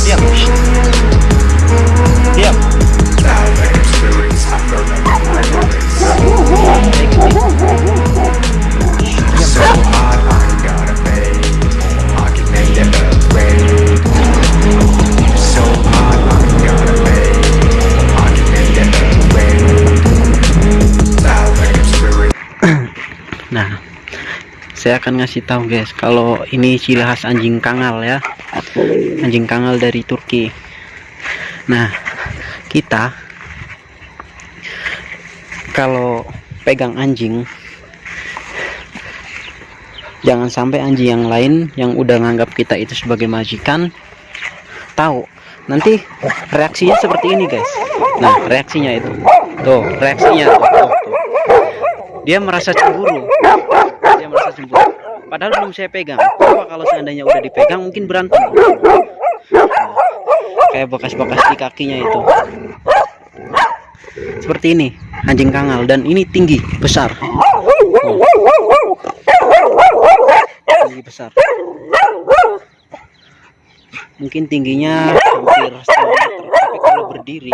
diam diam diam. Nah, saya akan ngasih tahu guys, kalau ini ciri khas anjing kangal ya, anjing kangal dari Turki. Nah, kita kalau pegang anjing, jangan sampai anjing yang lain yang udah nganggap kita itu sebagai majikan tahu. Nanti reaksinya seperti ini guys. Nah, reaksinya itu, tuh reaksinya tuh, tuh, tuh. Dia merasa cemburu dia merasa cemburu padahal belum saya pegang. Coba kalau seandainya udah dipegang mungkin berantem. Kayak bekas-bekas di kakinya itu. Seperti ini anjing kangal. Dan ini tinggi besar. Tinggi besar. Mungkin tingginya hampir meter. Tapi kalau berdiri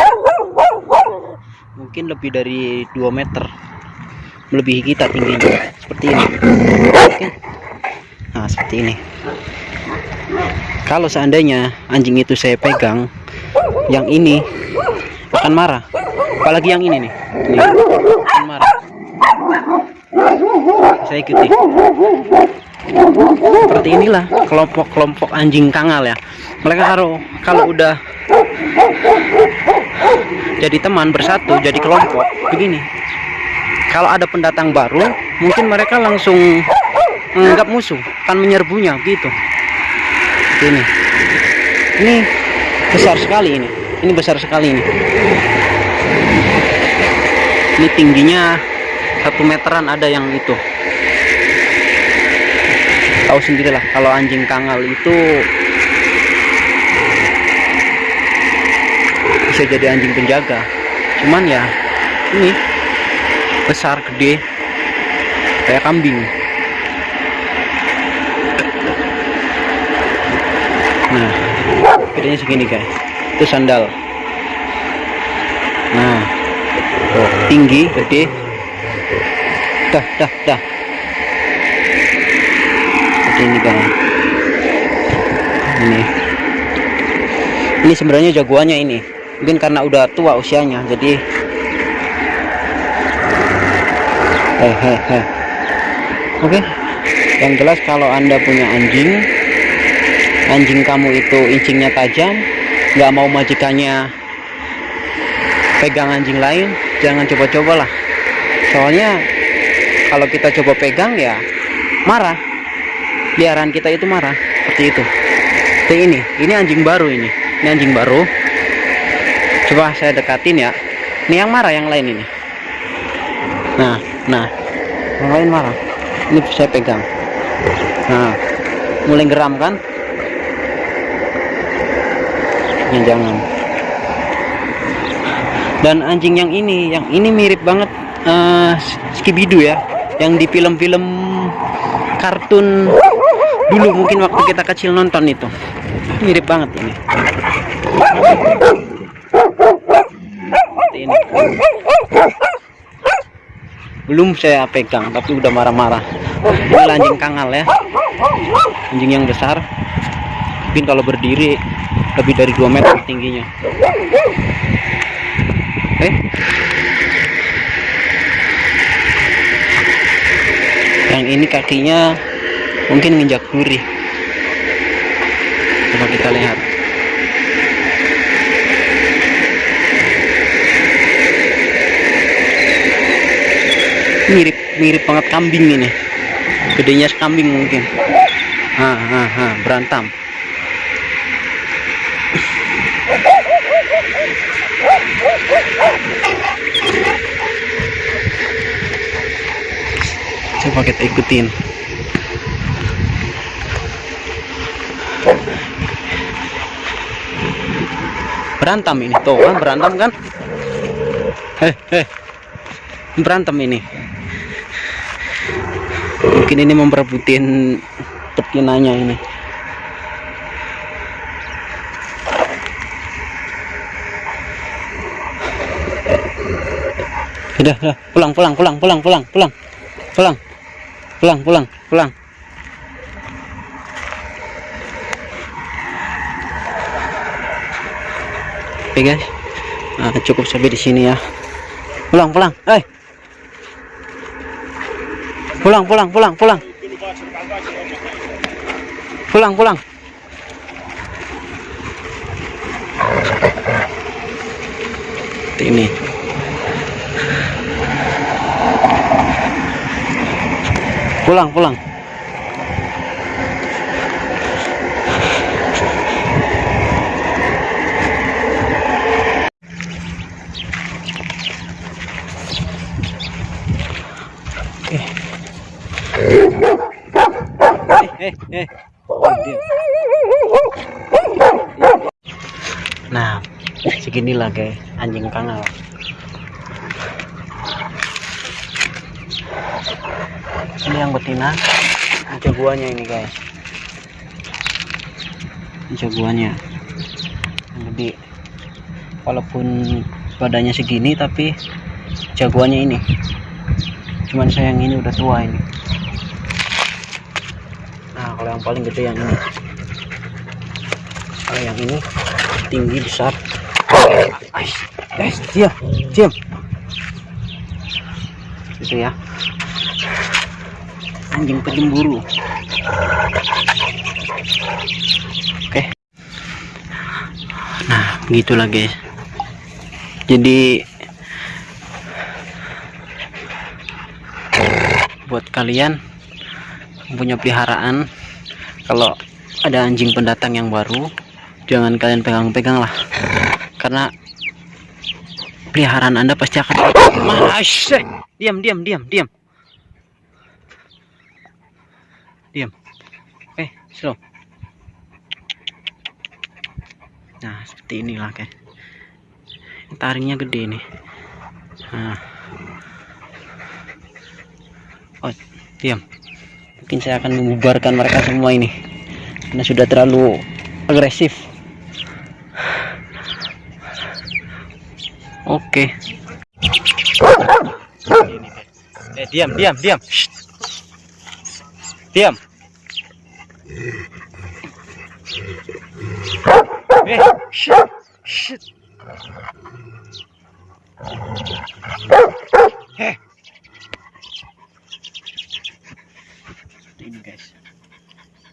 mungkin lebih dari 2 meter. Melebihi kita tingginya. Seperti ini. Oke nah seperti ini. Kalau seandainya anjing itu saya pegang yang ini akan marah. Apalagi yang ini nih. Ini akan marah. Saya ikuti. Seperti inilah kelompok-kelompok anjing kangal ya. Mereka kalau kalau udah jadi teman bersatu jadi kelompok begini. Kalau ada pendatang baru mungkin mereka langsung menganggap musuh akan menyerbunya gitu. Ini. Ini besar sekali ini. Ini besar sekali ini. Ini tingginya satu meteran ada yang itu. Tahu sendirilah kalau anjing kangal itu bisa jadi anjing penjaga. Cuman ya ini besar gede kayak kambing nah bedanya segini guys. Itu sandal. Nah tuh, tinggi gede. Dah dah dah. Seperti ini guys. Ini. Ini sebenarnya jagoannya ini. Mungkin karena udah tua usianya jadi hehehe oke. Yang jelas kalau anda punya anjing anjing kamu itu incingnya tajam nggak mau majikannya pegang anjing lain jangan coba-coba lah. Soalnya kalau kita coba pegang ya marah. Liaran kita itu marah seperti itu. Seperti ini ini anjing baru ini ini anjing baru. Coba saya dekatin ya ini yang marah yang lain ini. Nah nah yang lain marah ini saya pegang. Nah mulai geram kan jangan. Dan anjing yang ini yang ini mirip banget uh, Skibidoo ya yang di film-film kartun dulu mungkin waktu kita kecil nonton itu. Mirip banget ini. Ini. Belum saya pegang tapi udah marah-marah. Ini anjing kangal ya. Anjing yang besar. Mungkin kalau berdiri lebih dari 2 meter tingginya. Eh? Yang ini kakinya mungkin nginjak duri coba kita lihat. Mirip mirip banget kambing ini. Gedenya kambing mungkin. Ha, ha, ha, berantam coba kita ikutin. Berantem ini tuh kan berantem kan? Eh eh berantem ini. Mungkin ini memperebutin betinanya ini. Udah udah. Pulang pulang pulang pulang pulang pulang. Pulang pulang, pulang, pulang. Oke guys, nah, cukup sampai di sini ya. Pulang, pulang, eh. Pulang, pulang, pulang, pulang. Pulang, pulang. Ini. Pulang, pulang. Eh, eh, eh. Nah, segini lah guys, anjing kangal. Ini yang betina, ini jagoannya ini guys. Ini jagoannya, yang gede. Walaupun badannya segini, tapi jagoannya ini. Cuman sayang ini udah tua ini. Nah, kalau yang paling gede yang ini. Kalau yang ini tinggi besar. Ais, guys, diam, diam. Itu ya. Anjing penjemburu. Oke. Nah, begitulah guys. Jadi buat kalian punya peliharaan kalau ada anjing pendatang yang baru jangan kalian pegang-pegang lah karena peliharaan anda pasti akan diam diam diam diam diam. Eh slow. Nah seperti inilah guys taringnya gede nih. Nah. Oh diam. Mungkin saya akan membubarkan mereka semua ini. Karena sudah terlalu agresif. Oke. Eh diam diam diam. Shh. Diam. Eh shit. Shit. Eh. Ini guys.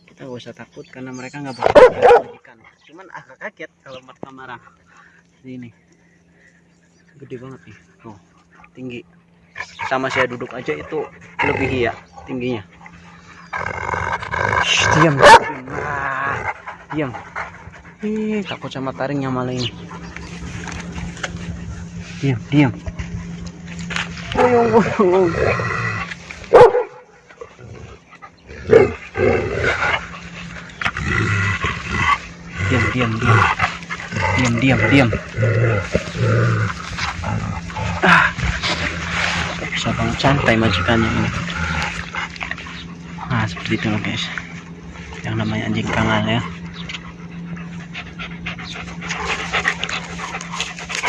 Kita gak usah takut karena mereka nggak bakal majikan cuman agak kaget kalau mereka marah. Ini. Gede banget nih. Tuh. Tinggi. Sama saya duduk aja itu lebih ya tingginya diam. Ah, diam. Ih, takut sama taringnya malah ini diam diam. Uyung, uyung, diam diam diam. Diam diam diam. Ah. Bisa santai majikannya ini. Nah seperti itu guys yang namanya anjing kangal ya.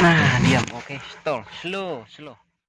Nah diam. Oke stall. Slow slow